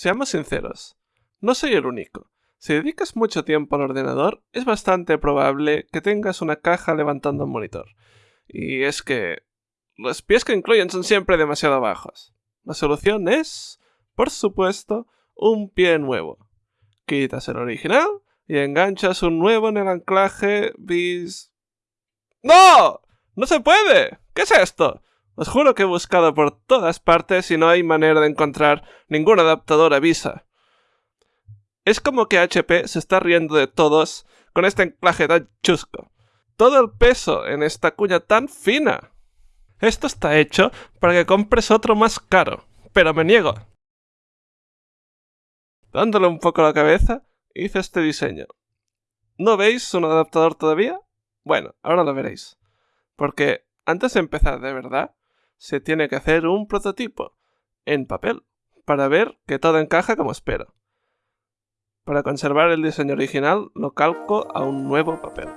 Seamos sinceros, no soy el único. Si dedicas mucho tiempo al ordenador, es bastante probable que tengas una caja levantando un monitor. Y es que los pies que incluyen son siempre demasiado bajos. La solución es, por supuesto, un pie nuevo. Quitas el original y enganchas un nuevo en el anclaje bis... ¡No! ¡No se puede! ¿Qué es esto? Os juro que he buscado por todas partes y no hay manera de encontrar ningún adaptador a Visa. Es como que HP se está riendo de todos con este anclaje tan chusco. Todo el peso en esta cuña tan fina. Esto está hecho para que compres otro más caro, pero me niego. Dándole un poco la cabeza, hice este diseño. ¿No veis un adaptador todavía? Bueno, ahora lo veréis. Porque antes de empezar de verdad, se tiene que hacer un prototipo en papel para ver que todo encaja como espero. Para conservar el diseño original lo calco a un nuevo papel.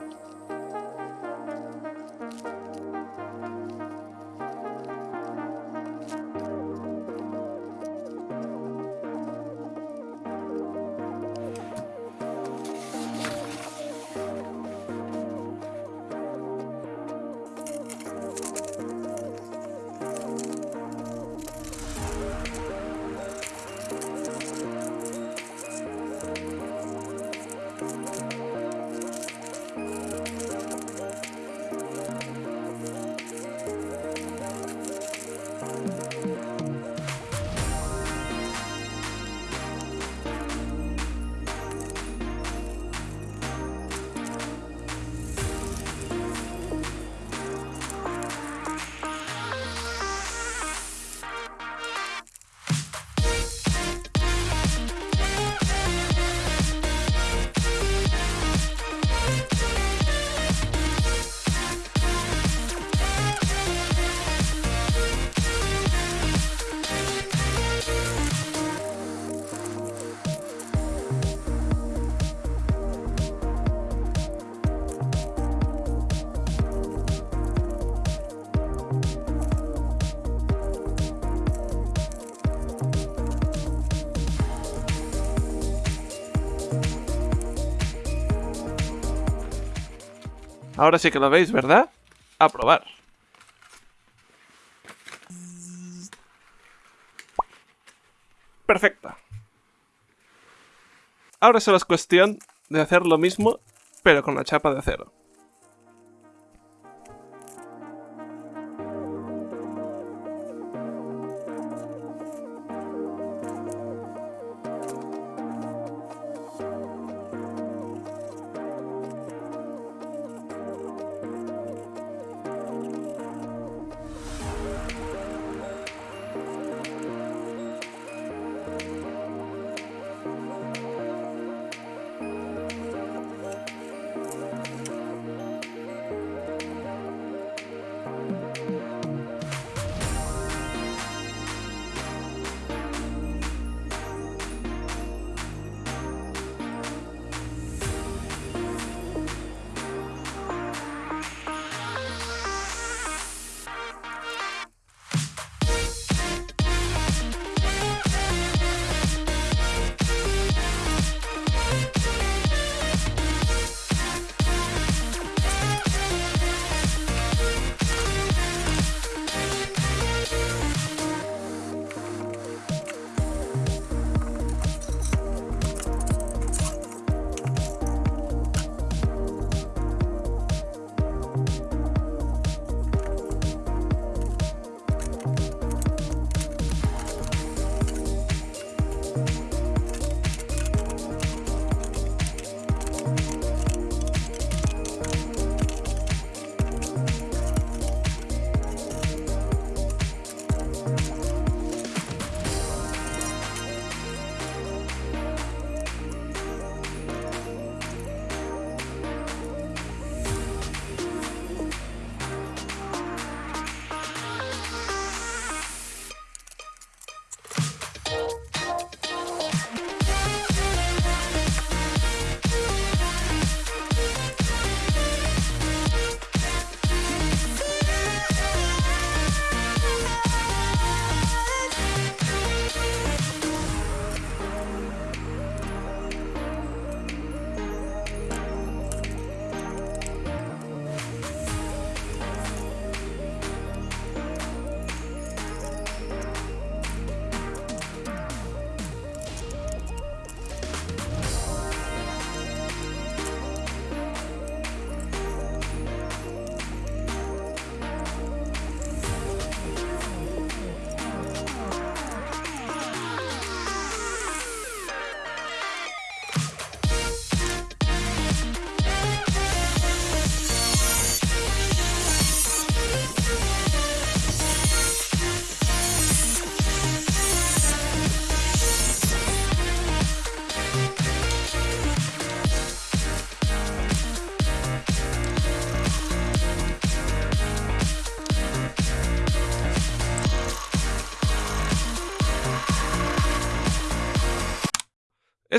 Ahora sí que lo veis, ¿verdad? A probar. Perfecto. Ahora solo es cuestión de hacer lo mismo, pero con la chapa de acero.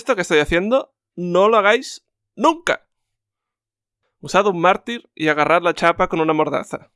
Esto que estoy haciendo, no lo hagáis nunca. Usad un mártir y agarrad la chapa con una mordaza.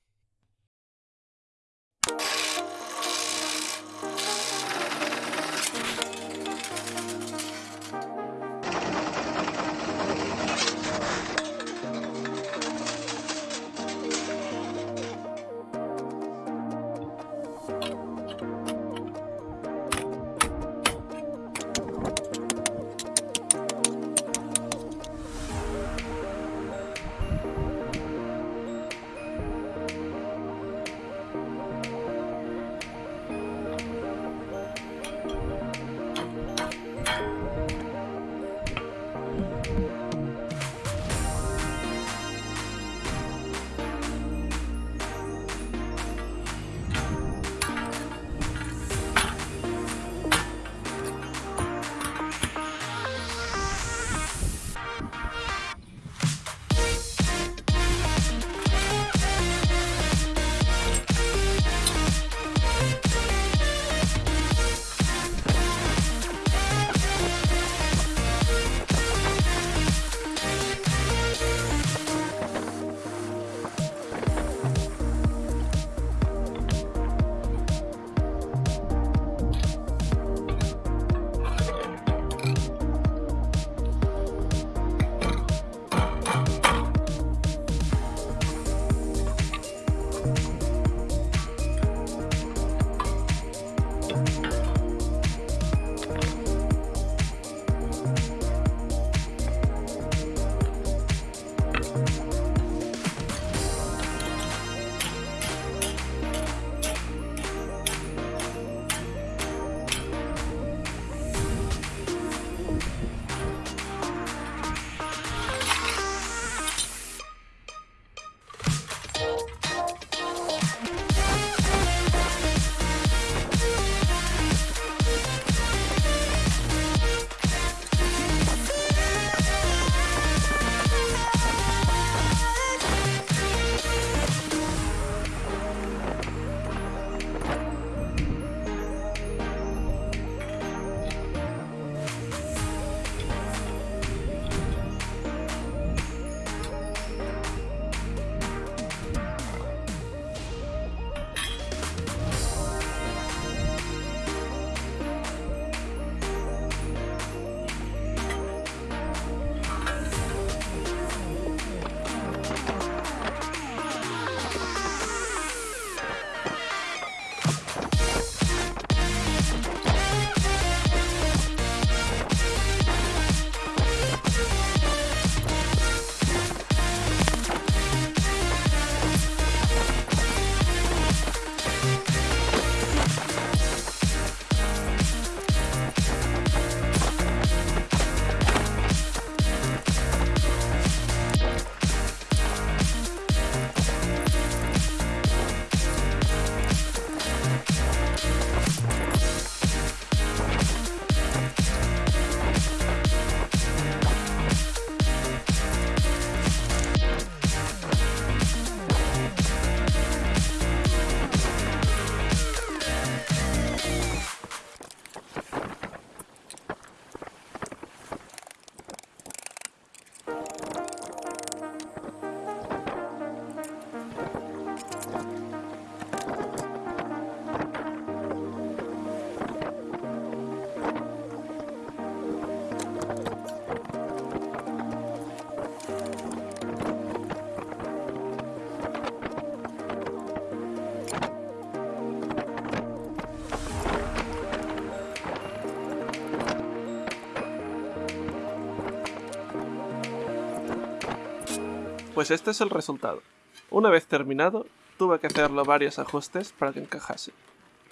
Pues este es el resultado. Una vez terminado, tuve que hacerlo varios ajustes para que encajase,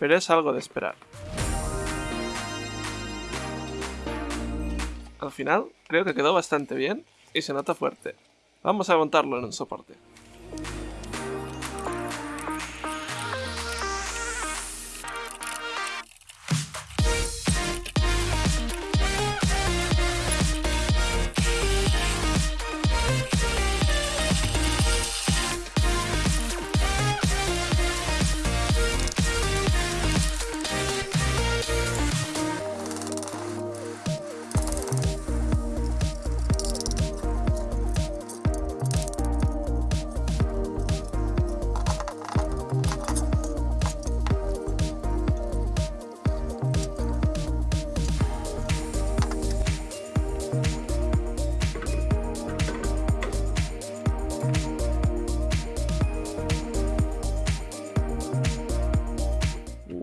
pero es algo de esperar. Al final, creo que quedó bastante bien y se nota fuerte. Vamos a montarlo en un soporte.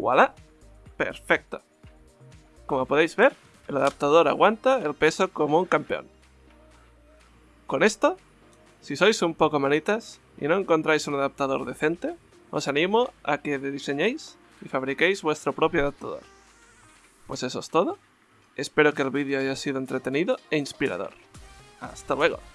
voilà, perfecto. Como podéis ver, el adaptador aguanta el peso como un campeón. Con esto, si sois un poco manitas y no encontráis un adaptador decente, os animo a que diseñéis y fabriquéis vuestro propio adaptador. Pues eso es todo. Espero que el vídeo haya sido entretenido e inspirador. ¡Hasta luego!